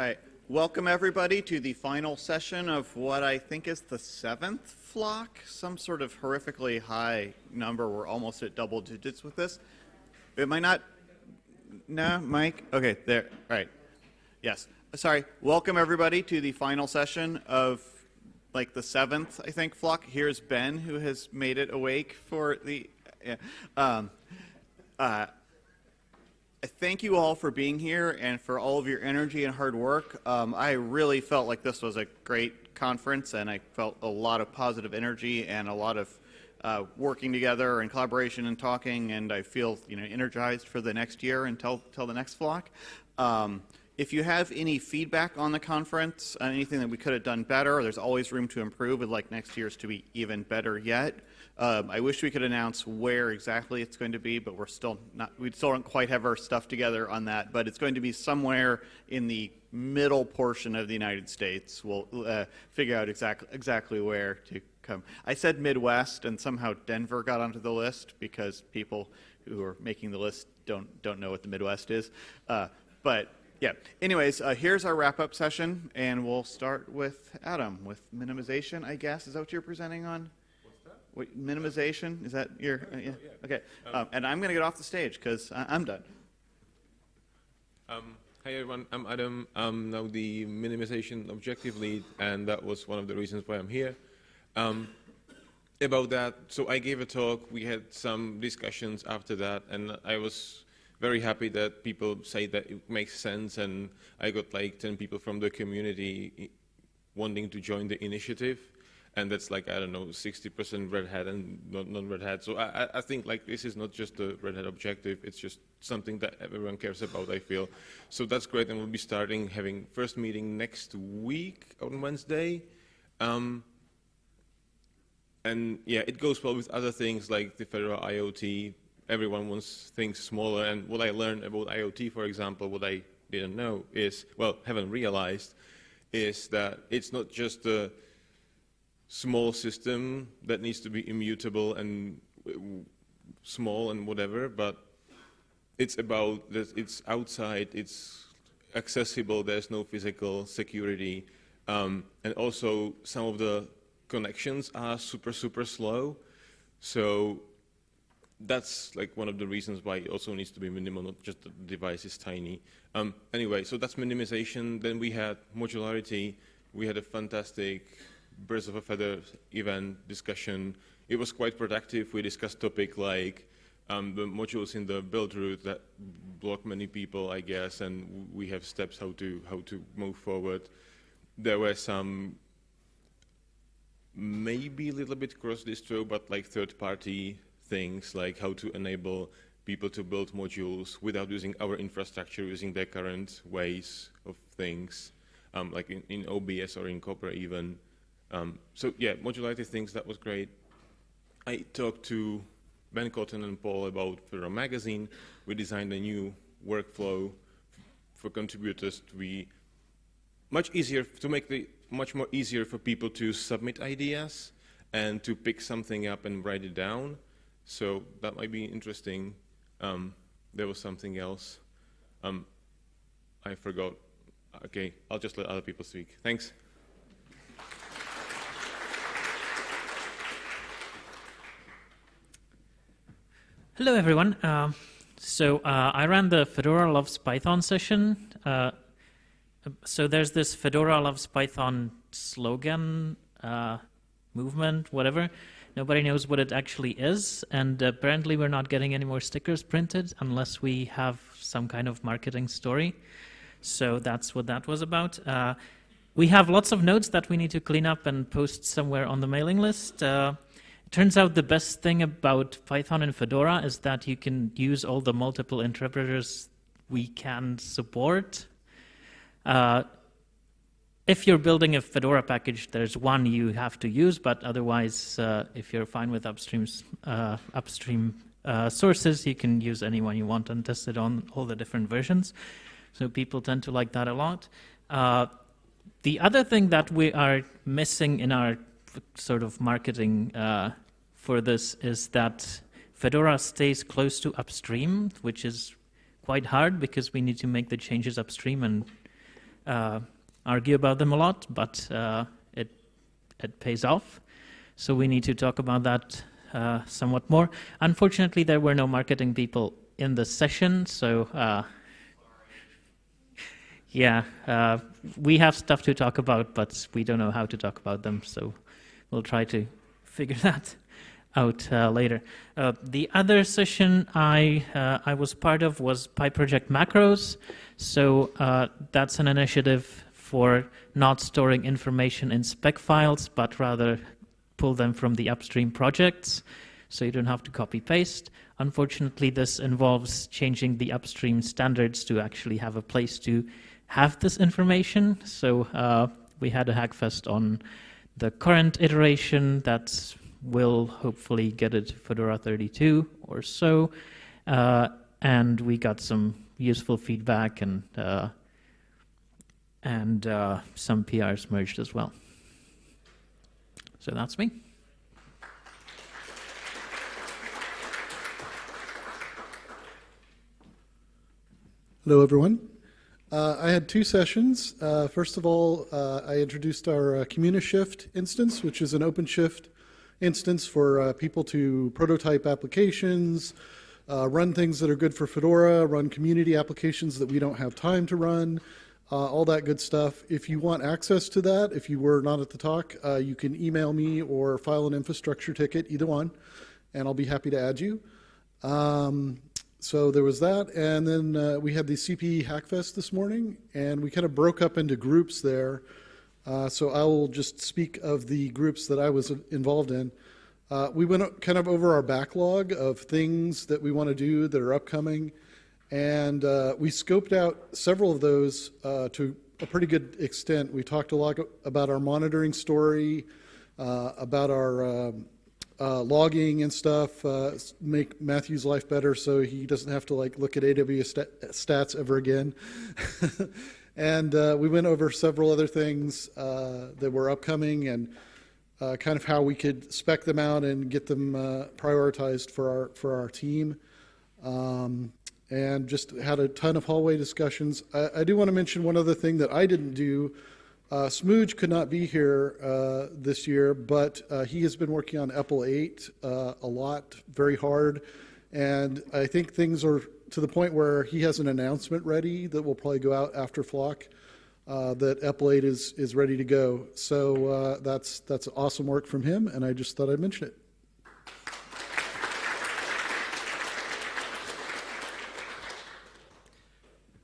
All right. Welcome, everybody, to the final session of what I think is the seventh flock, some sort of horrifically high number. We're almost at double digits with this. It might not. No, Mike? Okay, there. All right. Yes. Sorry. Welcome, everybody, to the final session of like the seventh, I think, flock. Here's Ben, who has made it awake for the. Yeah. Um, uh, thank you all for being here and for all of your energy and hard work. Um, I really felt like this was a great conference, and I felt a lot of positive energy and a lot of uh, working together and collaboration and talking, and I feel you know energized for the next year until, until the next flock. Um, if you have any feedback on the conference, anything that we could have done better, there's always room to improve. We'd like next year's to be even better yet. Um, I wish we could announce where exactly it's going to be, but we're still not, we still don't quite have our stuff together on that. But it's going to be somewhere in the middle portion of the United States. We'll uh, figure out exactly exactly where to come. I said Midwest, and somehow Denver got onto the list because people who are making the list don't don't know what the Midwest is. Uh, but yeah. Anyways, uh, here's our wrap-up session, and we'll start with Adam with minimization. I guess is that what you're presenting on? Wait, minimization? Is that your? Uh, yeah. Okay. Um, and I'm going to get off the stage because I'm done. Um, hi everyone, I'm Adam. I'm now the minimization objective lead, and that was one of the reasons why I'm here. Um, about that, so I gave a talk. We had some discussions after that, and I was very happy that people say that it makes sense, and I got like 10 people from the community wanting to join the initiative and that's like, I don't know, 60% Red Hat and non-Red Hat. So I, I think like this is not just a Red Hat objective, it's just something that everyone cares about, I feel. So that's great, and we'll be starting having first meeting next week on Wednesday. Um, and yeah, it goes well with other things like the Fedora IoT. Everyone wants things smaller, and what I learned about IoT, for example, what I didn't know is, well, haven't realized, is that it's not just the small system that needs to be immutable and uh, small and whatever, but it's about that it's outside, it's accessible, there's no physical security, um, and also some of the connections are super, super slow. So that's like one of the reasons why it also needs to be minimal, not just the device is tiny. Um, anyway, so that's minimization. Then we had modularity. We had a fantastic Birds of a Feather event discussion. It was quite productive. We discussed topic like um, the modules in the build route that block many people, I guess, and we have steps how to how to move forward. There were some maybe a little bit cross-distro, but like third-party things, like how to enable people to build modules without using our infrastructure, using their current ways of things, um, like in, in OBS or in Copr even. Um, so yeah, modularity things, that was great. I talked to Ben Cotton and Paul about Fedora Magazine. We designed a new workflow for contributors to be much easier, to make the much more easier for people to submit ideas and to pick something up and write it down. So that might be interesting. Um, there was something else. Um, I forgot. Okay, I'll just let other people speak. Thanks. Hello, everyone. Uh, so uh, I ran the Fedora Loves Python session. Uh, so there's this Fedora Loves Python slogan, uh, movement, whatever. Nobody knows what it actually is, and apparently we're not getting any more stickers printed unless we have some kind of marketing story. So that's what that was about. Uh, we have lots of notes that we need to clean up and post somewhere on the mailing list. Turns out the best thing about Python and Fedora is that you can use all the multiple interpreters we can support. Uh, if you're building a Fedora package, there's one you have to use, but otherwise, uh, if you're fine with upstreams, uh, upstream uh, sources, you can use any one you want and test it on all the different versions. So people tend to like that a lot. Uh, the other thing that we are missing in our sort of marketing uh, for this is that Fedora stays close to upstream, which is quite hard because we need to make the changes upstream and uh, argue about them a lot, but uh, it it pays off. So we need to talk about that uh, somewhat more. Unfortunately, there were no marketing people in the session, so uh, yeah, uh, we have stuff to talk about, but we don't know how to talk about them. So we'll try to figure that out uh, later. Uh, the other session I uh, I was part of was PyProject Macros. So uh, that's an initiative for not storing information in spec files, but rather pull them from the upstream projects. So you don't have to copy paste. Unfortunately, this involves changing the upstream standards to actually have a place to have this information. So uh, we had a hackfest on the current iteration that will hopefully get it to Fedora 32 or so. Uh, and we got some useful feedback and uh, and uh, some PRs merged as well. So that's me. Hello, everyone. Uh, I had two sessions. Uh, first of all, uh, I introduced our uh, CommuniShift instance, which is an OpenShift instance for uh, people to prototype applications, uh, run things that are good for Fedora, run community applications that we don't have time to run, all that good stuff. If you want access to that, if you were not at the talk, you can email me or file an infrastructure ticket, either one, and I'll be happy to add you. Um, so there was that, and then uh, we had the CPE Hackfest this morning, and we kind of broke up into groups there. Uh, so I will just speak of the groups that I was involved in. Uh, we went kind of over our backlog of things that we want to do that are upcoming, and uh, we scoped out several of those uh, to a pretty good extent. We talked a lot about our monitoring story, uh, about our um, uh, logging and stuff, uh, make Matthew's life better so he doesn't have to like look at AWS stat- stats ever again. and uh, we went over several other things uh, that were upcoming and uh, kind of how we could spec them out and get them uh, prioritized for our for our team. Um, and just had a ton of hallway discussions. I, I do want to mention one other thing that I didn't do uh, Smooge could not be here uh, this year, but uh, he has been working on EPEL 8 uh, a lot, very hard. And I think things are to the point where he has an announcement ready that will probably go out after Flock uh, that EPEL 8 is, is ready to go. So uh, that's, that's awesome work from him, and I just thought I'd mention it.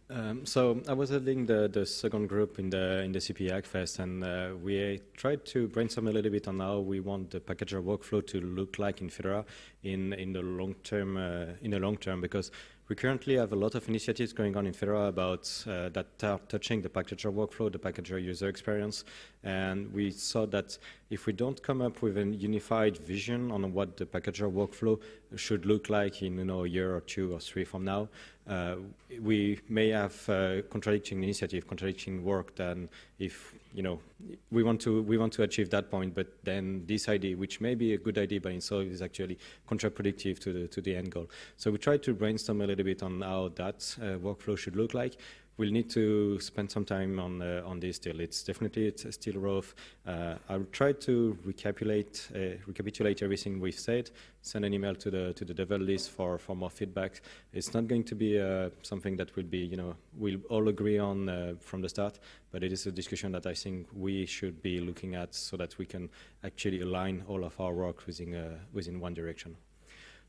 Um, so I was leading the, the second group in the in the CPE Hackfest, and uh, we tried to brainstorm a little bit on how we want the packager workflow to look like in Fedora in in the long term uh, in the long term because we currently have a lot of initiatives going on in Fedora about uh, that are touching the packager workflow, the packager user experience, and we saw that if we don't come up with a unified vision on what the packager workflow should look like in you know a year or two or three from now, uh, we may have uh, contradicting initiative, contradicting work. Then, if you know, we want to we want to achieve that point, but then this idea, which may be a good idea by itself, is actually counterproductive to the to the end goal. So we try to brainstorm a little bit on how that uh, workflow should look like we'll need to spend some time on uh, on this still. It's definitely it's still rough. Uh, I'll try to recapitulate uh, recapitulate everything we've said. Send an email to the to the devel list for for more feedback. It's not going to be uh, something that will be you know we'll all agree on uh, from the start, but it is a discussion that I think we should be looking at so that we can actually align all of our work within uh, within one direction.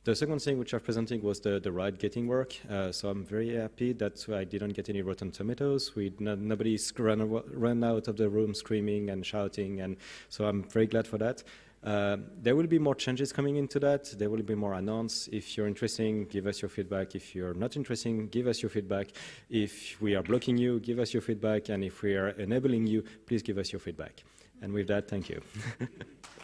The second thing which I'm presenting was the, the Rawhide gating work. Uh, so I'm very happy that I didn't get any rotten tomatoes. We nobody's run, run out of the room screaming and shouting, and so I'm very glad for that. Uh, there will be more changes coming into that. There will be more announced. If you're interested, give us your feedback. If you're not interested, give us your feedback. If we are blocking you, give us your feedback. And if we are enabling you, please give us your feedback. And with that, thank you.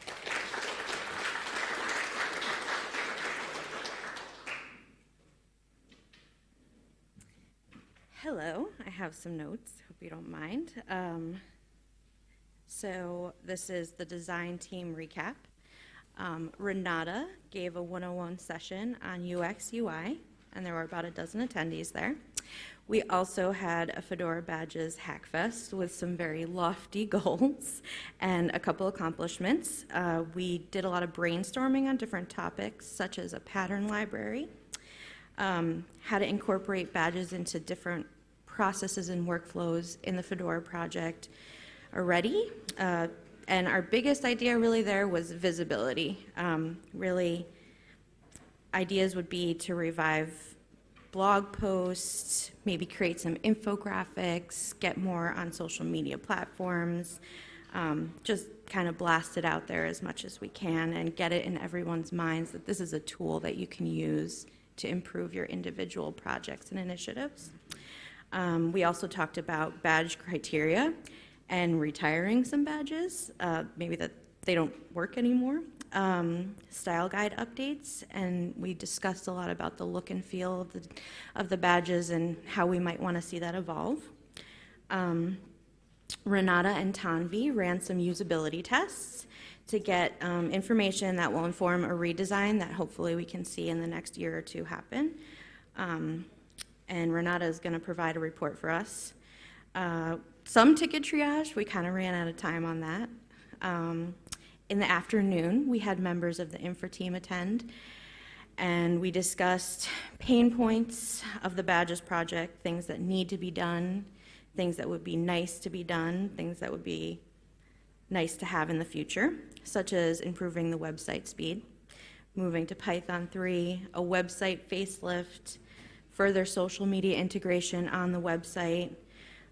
Hello, I have some notes, hope you don't mind. Um, so this is the design team recap. Um, Renata gave a 101 session on UX UI, and there were about a dozen attendees there. We also had a Fedora Badges Hackfest with some very lofty goals and a couple accomplishments. Uh, we did a lot of brainstorming on different topics, such as a pattern library, um, how to incorporate badges into different processes and workflows in the Fedora project already. Uh, and our biggest idea really there was visibility. Um, really, ideas would be to revive blog posts, maybe create some infographics, get more on social media platforms, um, just kind of blast it out there as much as we can and get it in everyone's minds that this is a tool that you can use to improve your individual projects and initiatives. Um, we also talked about badge criteria and retiring some badges, uh, maybe that they don't work anymore. Um, style guide updates, and we discussed a lot about the look and feel of the, of the badges and how we might want to see that evolve. Um, Renata and Tanvi ran some usability tests to get um, information that will inform a redesign that hopefully we can see in the next year or two happen. Um, and Renata is going to provide a report for us. Uh, some ticket triage, we kind of ran out of time on that. Um, in the afternoon, we had members of the infra team attend, and we discussed pain points of the Badges project, things that need to be done, things that would be nice to be done, things that would be nice to have in the future, such as improving the website speed, moving to Python 3, a website facelift, further social media integration on the website,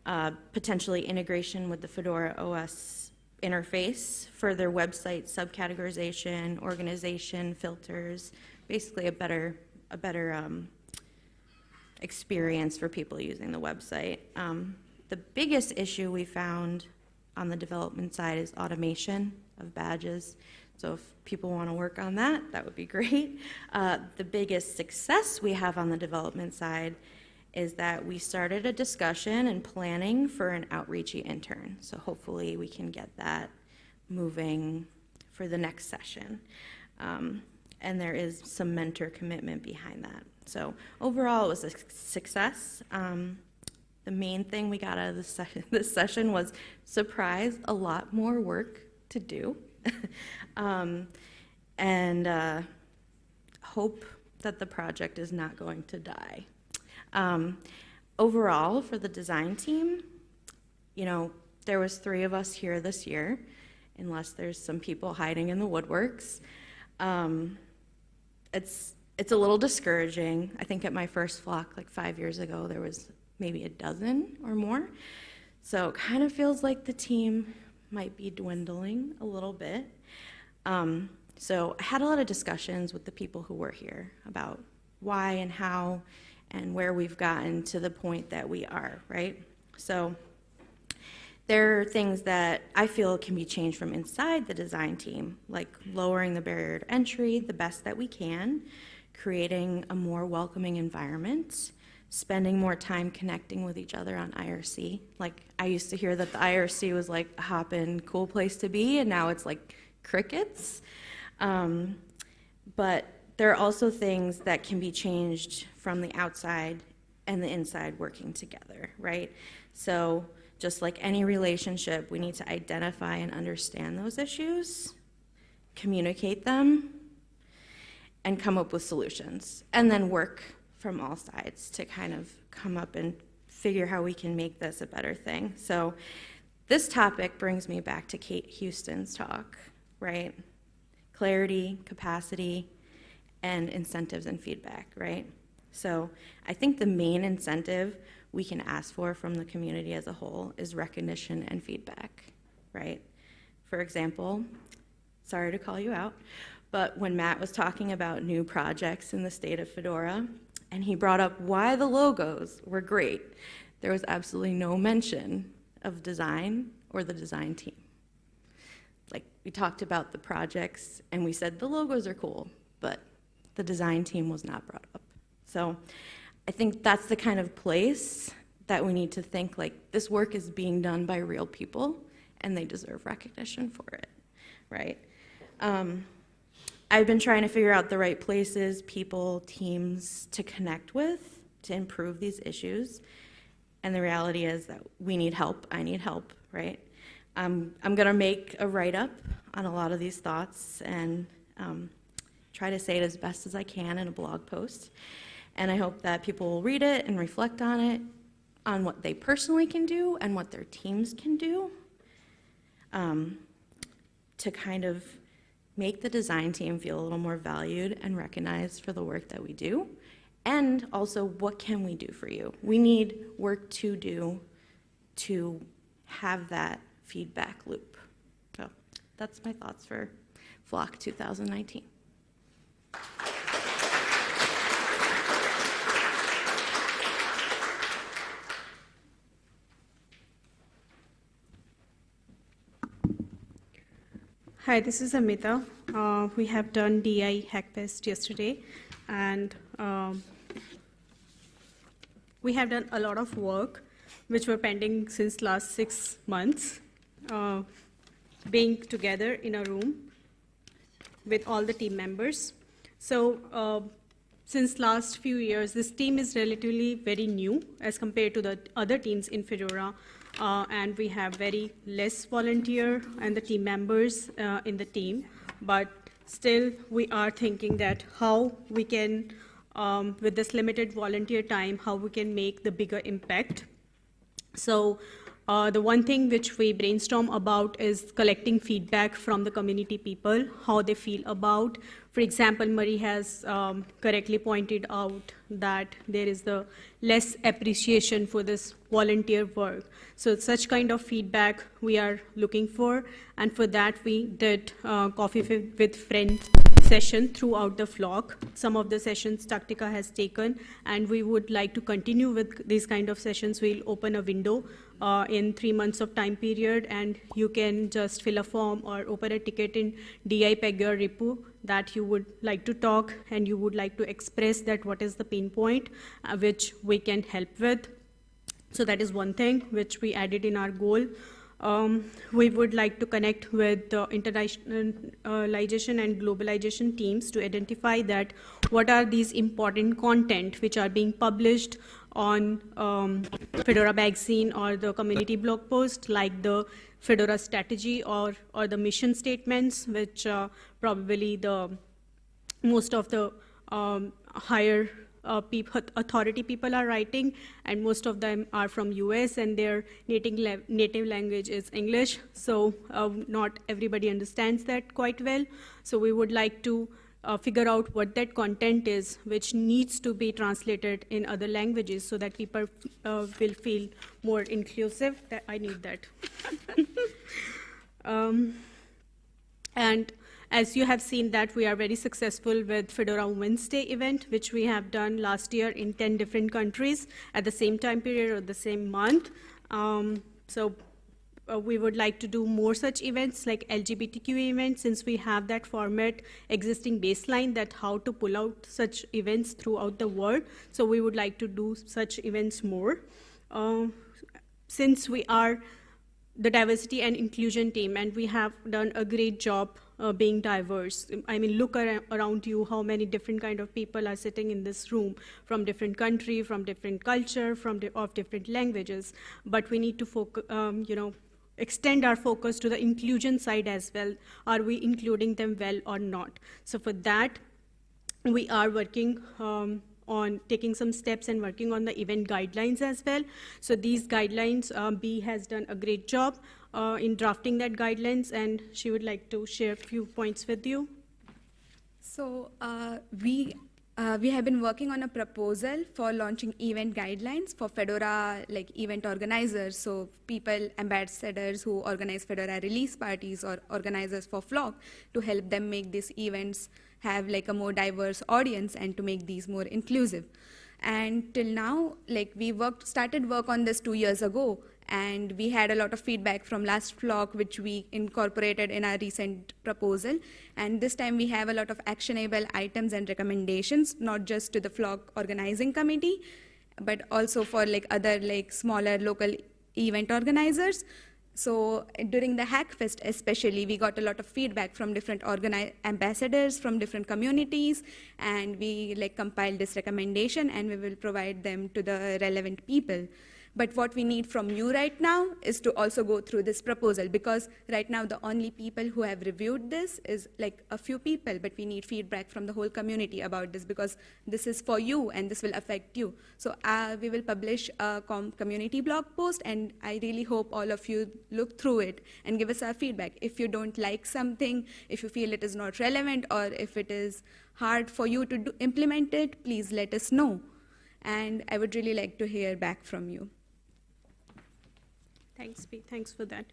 uh, potentially integration with the Fedora OS interface, further website subcategorization, organization, filters, basically a better, a better um, experience for people using the website. Um, the biggest issue we found on the development side is automation of badges. So if people want to work on that, that would be great. Uh, the biggest success we have on the development side is that we started a discussion and planning for an outreachy intern. So hopefully we can get that moving for the next session. Um, and there is some mentor commitment behind that. So overall, it was a success. Um, the main thing we got out of this session, this session was surprise, a lot more work to do. um, and uh, hope that the project is not going to die. Um, overall, for the design team, you know, there was three of us here this year, unless there's some people hiding in the woodworks. Um, it's it's a little discouraging. I think at my first flock, like five years ago, there was maybe a dozen or more. So it kind of feels like the team might be dwindling a little bit. Um, so I had a lot of discussions with the people who were here about why and how and where we've gotten to the point that we are, right? So there are things that I feel can be changed from inside the design team, like lowering the barrier to entry the best that we can, creating a more welcoming environment, spending more time connecting with each other on IRC. Like I used to hear that the IRC was like a hop-in cool place to be, and now it's like crickets. Um, but there are also things that can be changed from the outside and the inside working together, right? So just like any relationship, we need to identify and understand those issues, communicate them, and come up with solutions, and then work from all sides to kind of come up and figure how we can make this a better thing. So this topic brings me back to Kate Houston's talk, right? Clarity, capacity, and incentives and feedback, right? So I think the main incentive we can ask for from the community as a whole is recognition and feedback, right? For example, sorry to call you out, but when Matt was talking about new projects in the state of Fedora, and he brought up why the logos were great, there was absolutely no mention of design or the design team. Like, we talked about the projects, and we said the logos are cool, but the design team was not brought up. So I think that's the kind of place that we need to think like this work is being done by real people and they deserve recognition for it, right? Um, I've been trying to figure out the right places, people, teams to connect with to improve these issues. And the reality is that we need help. I need help, right? Um, I'm going to make a write up on a lot of these thoughts and um, try to say it as best as I can in a blog post. And I hope that people will read it and reflect on it, on what they personally can do and what their teams can do um, to kind of make the design team feel a little more valued and recognized for the work that we do. And also, what can we do for you? We need work to do to have that feedback loop. So that's my thoughts for Flock 2019. Hi, this is Amita. Uh, we have done DI Hackfest yesterday, and um, we have done a lot of work which were pending since last six months, uh, being together in a room with all the team members. So uh, since last few years, this team is relatively very new as compared to the other teams in Fedora. Uh, and we have very less volunteer and the team members uh, in the team. But still, we are thinking that how we can, um, with this limited volunteer time, how we can make the bigger impact. So uh, the one thing which we brainstorm about is collecting feedback from the community people, how they feel about. For example, Marie has um, correctly pointed out that there is the less appreciation for this volunteer work. So such kind of feedback we are looking for, and for that we did uh, Coffee with Friends session throughout the flock. Some of the sessions Tatica has taken, and we would like to continue with these kind of sessions. We'll open a window uh, in three months of time period, and you can just fill a form or open a ticket in DI Pagure repo that you would like to talk and you would like to express that what is the pain point uh, which we can help with. So that is one thing which we added in our goal. Um, we would like to connect with the internationalization and globalization teams to identify that what are these important content which are being published on um, Fedora Magazine or the community blog post like the Fedora strategy or, or the mission statements, which uh, probably the most of the um, higher uh, authority people are writing, and most of them are from US, and their native, native language is English, so uh, not everybody understands that quite well. So we would like to uh, figure out what that content is, which needs to be translated in other languages so that people uh, will feel more inclusive. That I need that. um, and as you have seen that we are very successful with Fedora Women's Day event, which we have done last year in 10 different countries at the same time period or the same month. Um, so uh, we would like to do more such events like LGBTQ events since we have that format existing baseline that how to pull out such events throughout the world. So we would like to do such events more. Uh, since we are the diversity and inclusion team and we have done a great job uh, being diverse. I mean, look ar around you, how many different kind of people are sitting in this room from different country, from different culture, from di of different languages. But we need to focus, um, you know, extend our focus to the inclusion side as well. Are we including them well or not? So for that, we are working um, on taking some steps and working on the event guidelines as well. So these guidelines, um, Bee has done a great job uh, in drafting that guidelines, and she would like to share a few points with you. So uh, we uh, we have been working on a proposal for launching event guidelines for Fedora like event organizers. So people, ambassadors who organize Fedora release parties or organizers for Flock to help them make these events have like a more diverse audience and to make these more inclusive. And till now, like we worked, started work on this two years ago, and we had a lot of feedback from last flock which we incorporated in our recent proposal. And this time we have a lot of actionable items and recommendations not just to the flock organizing committee but also for like other like smaller local event organizers. So during the Hackfest, especially, we got a lot of feedback from different ambassadors from different communities, and we like compiled this recommendation, and we will provide them to the relevant people. But what we need from you right now is to also go through this proposal because right now the only people who have reviewed this is like a few people, but we need feedback from the whole community about this because this is for you and this will affect you. So uh, we will publish a com- community blog post, and I really hope all of you look through it and give us our feedback. If you don't like something, if you feel it is not relevant, or if it is hard for you to do, implement it, please let us know. And I would really like to hear back from you. Thanks, Pete. Thanks for that.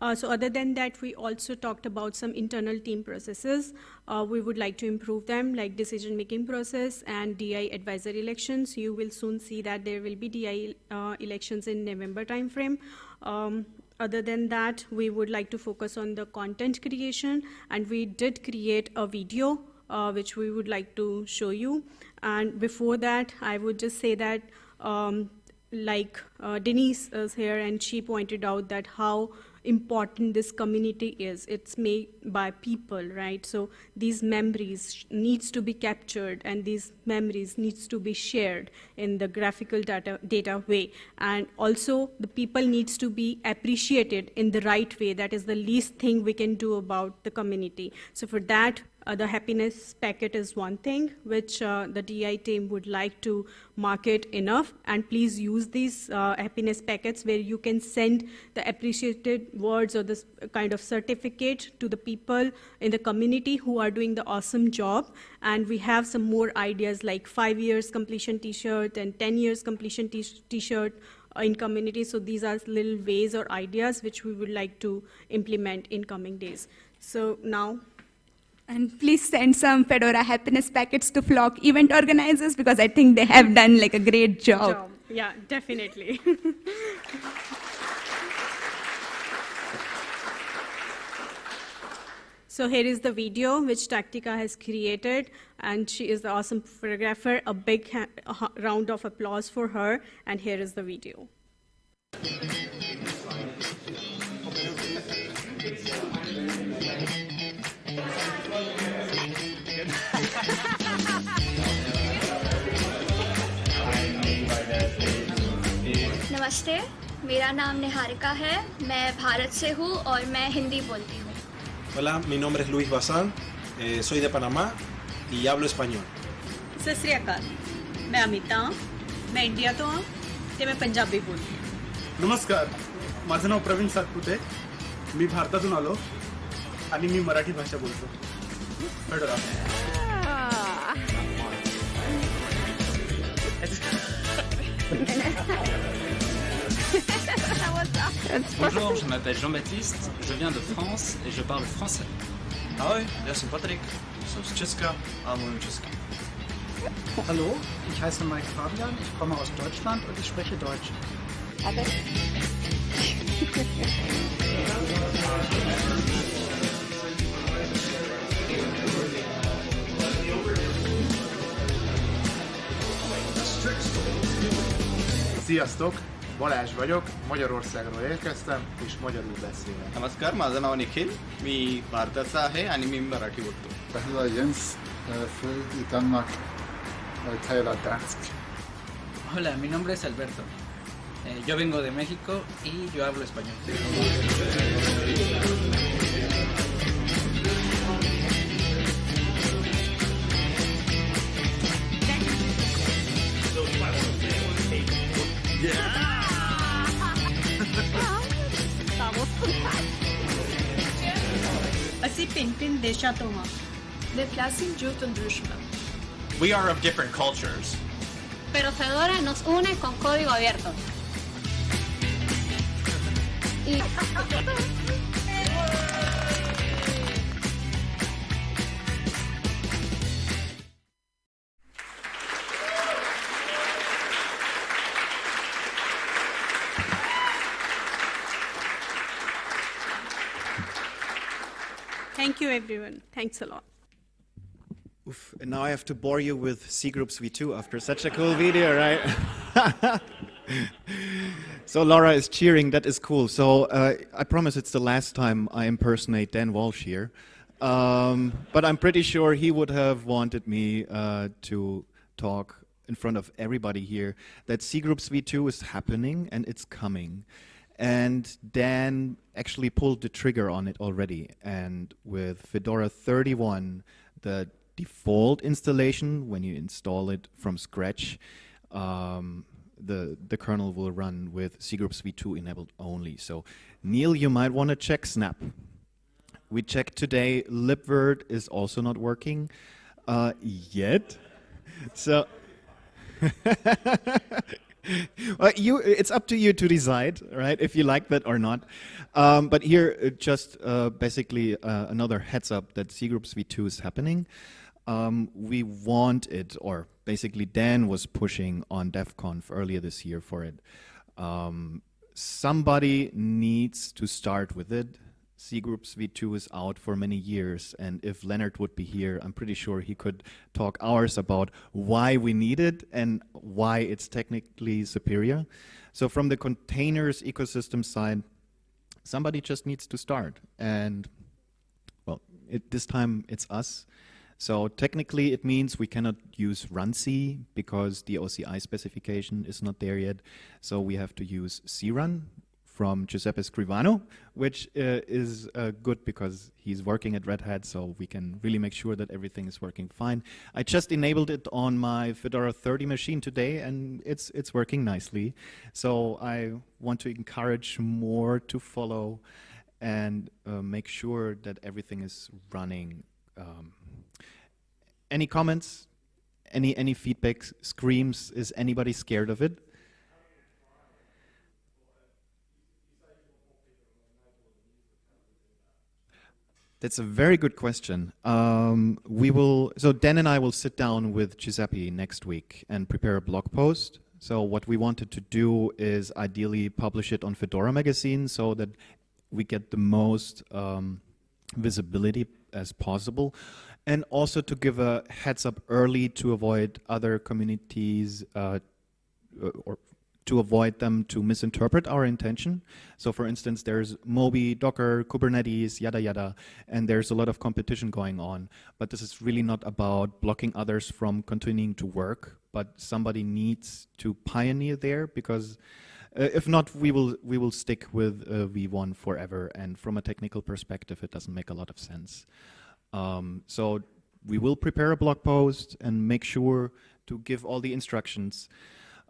Uh, so other than that, we also talked about some internal team processes. Uh, we would like to improve them, like decision-making process and DI advisory elections. You will soon see that there will be DI uh, elections in November timeframe. Um, other than that, we would like to focus on the content creation, and we did create a video uh, which we would like to show you. And before that, I would just say that um, like uh, Denise is here, and she pointed out that how important this community is. It's made by people, right? So these memories needs to be captured, and these memories needs to be shared in the graphical data, data way. And also, the people needs to be appreciated in the right way. That is the least thing we can do about the community. So for that, uh, the happiness packet is one thing which uh, the DI team would like to market enough. And please use these uh, happiness packets where you can send the appreciated words or this kind of certificate to the people in the community who are doing the awesome job. And we have some more ideas like five years completion T-shirt and 10 years completion T-shirt uh, in community. So these are little ways or ideas which we would like to implement in coming days. So now And please send some Fedora happiness packets to Flock event organizers because I think they have done like a great job. job. Yeah, definitely. so here is the video which Tatica has created, and she is the awesome photographer. A big round of applause for her, and here is the video. नमस्ते मेरा नाम निहारिका है मैं भारत से हूँ और मैं हिंदी बोलती हूँ Hola, mi nombre es Luis Bazán, eh, soy de Panamá y hablo español. Sat Sri ਅਕਾਲ ਮੈਂ ਅਮਿਤਾ ਹਾਂ ਮੈਂ ਇੰਡੀਆ ਤੋਂ ਹਾਂ ਤੇ ਮੈਂ ਪੰਜਾਬੀ ਬੋਲਦੀ ਹਾਂ नमस्कार माझं नाव प्रवीण सातपुते मी भारतातून आलो आणि मी मराठी भाषा बोलतो fedora Bonjour, je m'appelle Jean-Baptiste, je viens de France et je parle français. Ahoj, ja jsem Patrik, jsem z Česka a mluvím česky. Hallo, ich heiße Mike Fabian, ich komme aus Deutschland und ich spreche Deutsch. Sziasztok! Balázs vagyok, Magyarországról érkeztem, és magyarul beszélek. नमस्कार माझं नाव निखिल मी भारताचा आहे आणि मी मराठी बोलतो Pehla Jens, fui i Danmark og taler dansk. Hola, mi nombre es Alberto. Eh, yo vengo de México y yo hablo español. Pintin Deshatoma. De Flasin Yutundrushma. We are of different cultures. Pero Fedora nos une con código abierto. Y... everyone. Thanks a lot. Oof, and now I have to bore you with cgroups V2 after such a cool video, right? So Laura is cheering. That is cool. So uh, I promise it's the last time I impersonate Dan Walsh here. Um, but I'm pretty sure he would have wanted me uh, to talk in front of everybody here that cgroups V2 is happening and it's coming. And Dan actually pulled the trigger on it already. And with Fedora 31, the default installation, when you install it from scratch, um, the, the kernel will run with cgroups v2 enabled only. So Neil, you might want to check Snap. We checked today, libvirt is also not working uh, yet. So well, you, it's up to you to decide, right, if you like that or not. Um, but here, uh, just uh, basically uh, another heads up that cgroups v2 is happening. Um, we want it, or basically Dan was pushing on DevConf earlier this year for it. Um, somebody needs to start with it. C Groups V2 is out for many years, and if Lennart would be here, I'm pretty sure he could talk hours about why we need it and why it's technically superior. So from the containers ecosystem side, somebody just needs to start. And well, it, this time it's us. So technically it means we cannot use runc because the OCI specification is not there yet. So we have to use crun, from Giuseppe Scrivano, which uh, is uh, good because he's working at Red Hat, so we can really make sure that everything is working fine. I just enabled it on my Fedora 30 machine today, and it's it's working nicely. So I want to encourage more to follow and uh, make sure that everything is running. Um, any comments? Any any feedback? Screams? Is anybody scared of it? That's a very good question. Um, we will, so Dan and I will sit down with Giuseppe next week and prepare a blog post. So what we wanted to do is ideally publish it on Fedora magazine so that we get the most um, visibility as possible and also to give a heads up early to avoid other communities uh, or to avoid them to misinterpret our intention. So for instance, there's Moby, Docker, Kubernetes, yada yada, and there's a lot of competition going on. But this is really not about blocking others from continuing to work, but somebody needs to pioneer there because uh, if not, we will we will stick with uh, V1 forever. And from a technical perspective, it doesn't make a lot of sense. Um, so we will prepare a blog post and make sure to give all the instructions.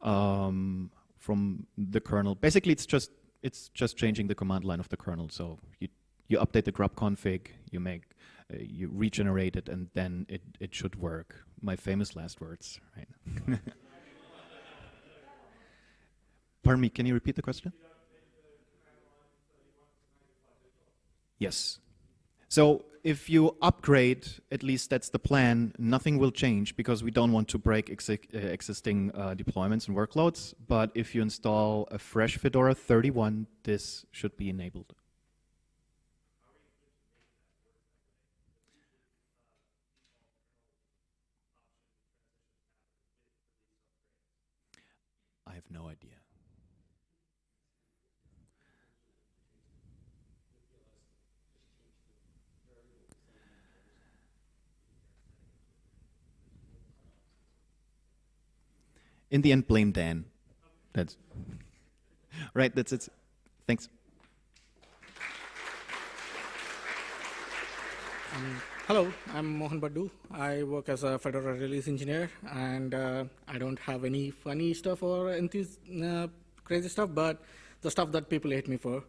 Um, from the kernel. Basically, it's just it's just changing the command line of the kernel. So you you update the grub config, you make uh, you regenerate it, and then it it should work. My famous last words, right? Pardon me. Can you repeat the question? Yes. So if you upgrade, at least that's the plan, nothing will change because we don't want to break uh, existing uh, deployments and workloads. But if you install a fresh Fedora 31, this should be enabled. I have no idea. In the end, blame Dan. That's right. That's it. Thanks. Um, hello, I'm Mohan Boddu. I work as a Fedora release engineer, and uh, I don't have any funny stuff or uh, crazy stuff, but the stuff that people hate me for.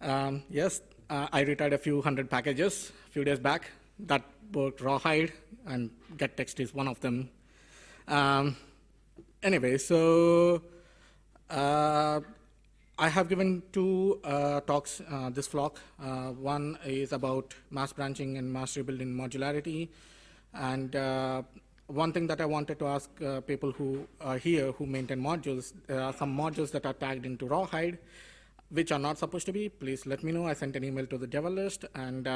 Um, yes, uh, I retired a few hundred packages a few days back that worked rawhide, and gettext is one of them. Um, anyway, so uh, I have given two uh, talks uh, this flock. Uh, one is about mass branching and mass rebuilding modularity. And uh, one thing that I wanted to ask uh, people who are here who maintain modules, there are some modules that are tagged into Rawhide, which are not supposed to be. Please let me know. I sent an email to the devel list. And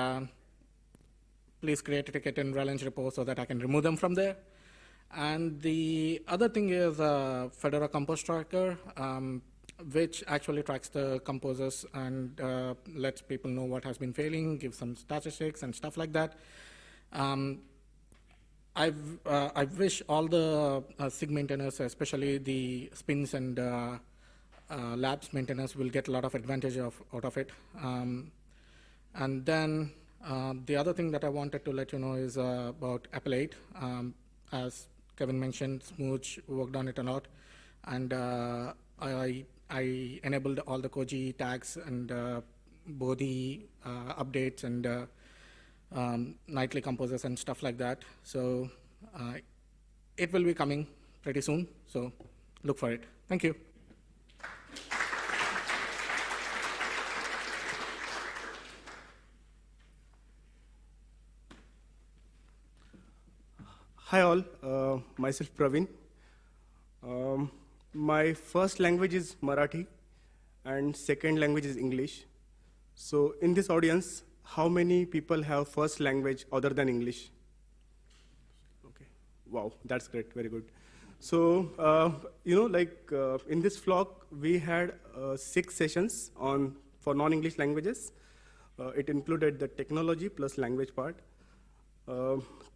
please create a ticket in releng repo so that I can remove them from there. And the other thing is uh, Fedora Compose Tracker. Um, which actually tracks the composers and uh, lets people know what has been failing, gives some statistics and stuff like that. Um, I've, uh, I wish all the uh, SIG maintainers, especially the spins and uh, uh, labs maintainers, will get a lot of advantage of, out of it. Um, and then uh, the other thing that I wanted to let you know is uh, about EPEL 8. Um, as Kevin mentioned, Smooge worked on it a lot, and uh, I, I enabled all the Koji tags and uh, Bodhi uh, updates and uh, um, nightly composers and stuff like that. So uh, it will be coming pretty soon. So look for it. Thank you. Hi all, uh, myself Praveen. Um, my first language is Marathi and second language is English. So in this audience, how many people have first language other than English? Okay, wow, that's great, very good. So, uh, you know, like uh, in this flock, we had uh, six sessions on for non-English languages. Uh, it included the technology plus language part.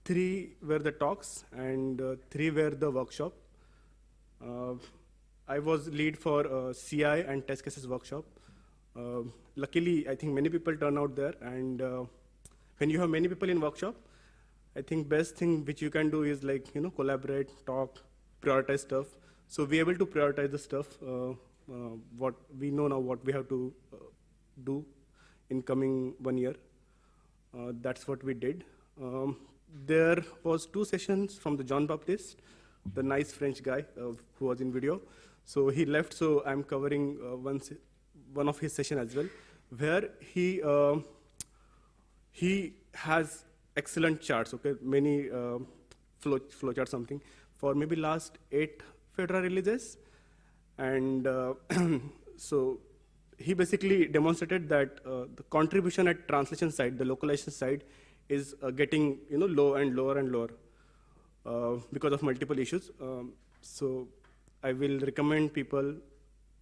Three were the talks and uh, three were the workshop. Uh, I was lead for uh, CI and test cases workshop. Uh, luckily, I think many people turn out there and uh, when you have many people in workshop, I think best thing which you can do is like, you know, collaborate, talk, prioritize stuff. So we're able to prioritize the stuff, uh, what we know now what we have to do in coming one year. That's what we did. Um, there was two sessions from the John Baptiste, the nice French guy uh, who was in video. So he left, so I'm covering uh, one, one of his session as well, where he, uh, he has excellent charts, okay, many uh, flow, flow chart something, for maybe last eight Fedora releases. And uh, so he basically demonstrated that uh, the contribution at translation side, the localization side, is uh, getting you know low and lower and lower uh, because of multiple issues. Um, so I will recommend people,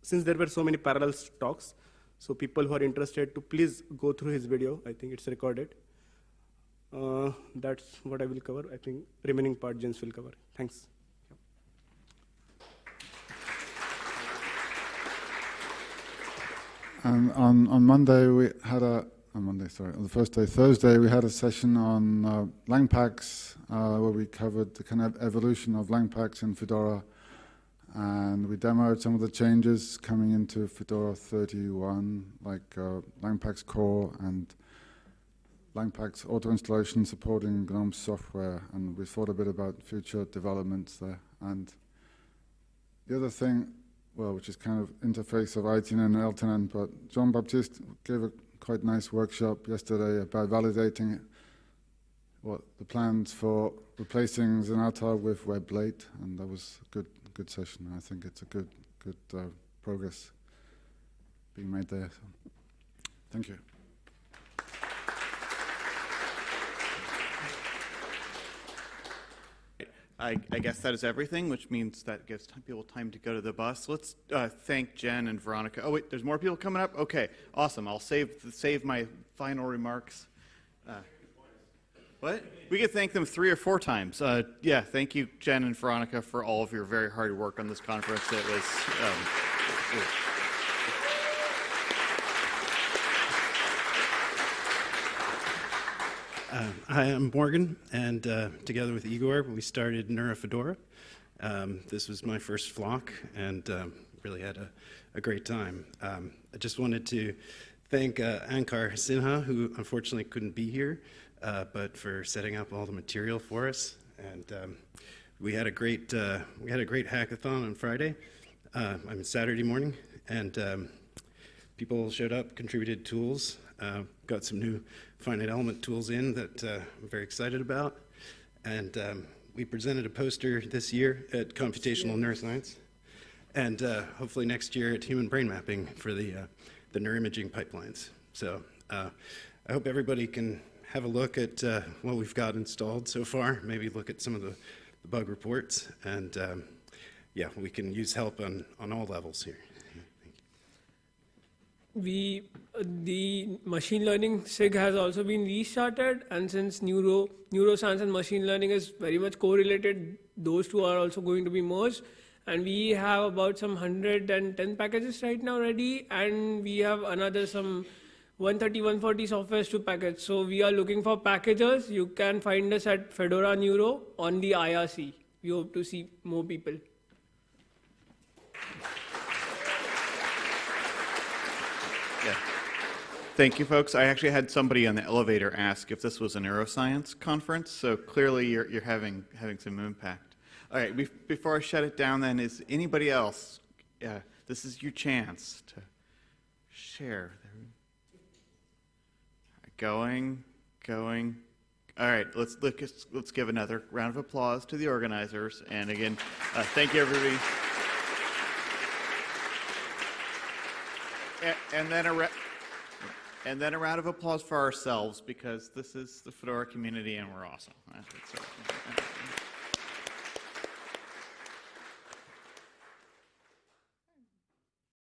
since there were so many parallel talks, so people who are interested to please go through his video. I think it's recorded. Uh, that's what I will cover. I think remaining part Jens will cover. Thanks. And on, on Monday we had a on Monday, sorry, on the first day, Thursday, we had a session on uh, Langpacks uh, where we covered the kind of evolution of Langpacks in Fedora, and we demoed some of the changes coming into Fedora 31, like uh, Langpacks core and Langpacks auto installation supporting GNOME software, and we thought a bit about future developments there. And the other thing well, which is kind of interface of ITN and LTN, but John Baptiste gave a quite nice workshop yesterday about validating what the plans for replacing Zanata with WebLate, and that was a good good session. I think it's a good good uh, progress being made there. So, thank you. I, I guess that is everything, which means that gives people time to go to the bus. Let's uh, thank Jen and Veronica. Oh wait, there's more people coming up. Okay, awesome. I'll save save my final remarks. Uh, what? We could thank them three or four times. Uh, yeah, thank you, Jen and Veronica, for all of your very hard work on this conference. It was. Um, it- Uh, hi, I'm Morgan, and uh, together with Igor, we started NeuroFedora. Um, this was my first flock, and um, really had a, a great time. Um, I just wanted to thank uh, Ankur Sinha, who unfortunately couldn't be here, uh, but for setting up all the material for us. And um, we had a great uh, we had a great hackathon on Friday. Uh, I mean Saturday morning, and um, people showed up, contributed tools, uh, got some new finite element tools in that uh, I'm very excited about. And um, we presented a poster this year at Computational Neuroscience, and uh, hopefully next year at Human Brain Mapping for the, uh, the neuroimaging pipelines. So uh, I hope everybody can have a look at uh, what we've got installed so far, maybe look at some of the, the bug reports, and um, yeah, we can use help on, on all levels here. We uh, the machine learning SIG has also been restarted, and since neuro neuroscience and machine learning is very much correlated, those two are also going to be merged. And we have about some 110 packages right now ready, and we have another some 130, 140 softwares to package. So we are looking for packagers. You can find us at Fedora Neuro on the IRC. We hope to see more people. Thank you, folks. I actually had somebody on the elevator ask if this was a neuroscience conference, so clearly you're, you're having, having some impact. All right, bef- before I shut it down, then, is anybody else? Yeah, this is your chance to share. Going, going. All right, let's look. Let's give another round of applause to the organizers, and again, uh, thank you, everybody. A- And then a and then a round of applause for ourselves because this is the Fedora community and we're awesome.